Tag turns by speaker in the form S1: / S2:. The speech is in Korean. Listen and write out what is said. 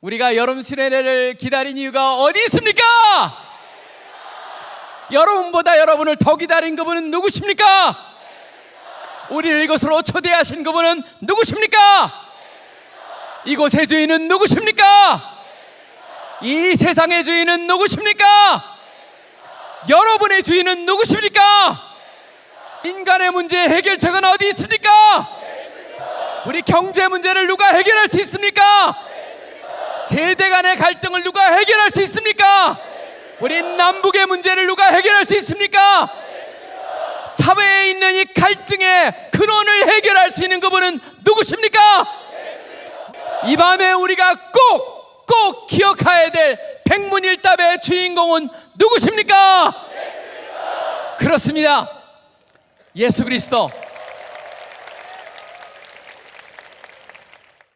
S1: 우리가 여름 시내를 기다린 이유가 어디 있습니까? 여러분보다 여러분을 더 기다린 그분은 누구십니까? 우리를 이곳으로 초대하신 그분은 누구십니까? 이곳의 주인은 누구십니까? 이 세상의 주인은 누구십니까? 여러분의 주인은 누구십니까? 인간의 문제 해결책은 어디 있습니까? 우리 경제 문제를 누가 해결할 수 있습니까? 세대 간의 갈등을 누가 해결할 수 있습니까? 우리 남북의 문제를 누가 해결할 수 있습니까? 사회에 있는 이 갈등의 근원을 해결할 수 있는 그분은 누구십니까? 이 밤에 우리가 꼭, 꼭 기억해야 될 백문일답의 주인공은 누구십니까? 그렇습니다. 예수 그리스도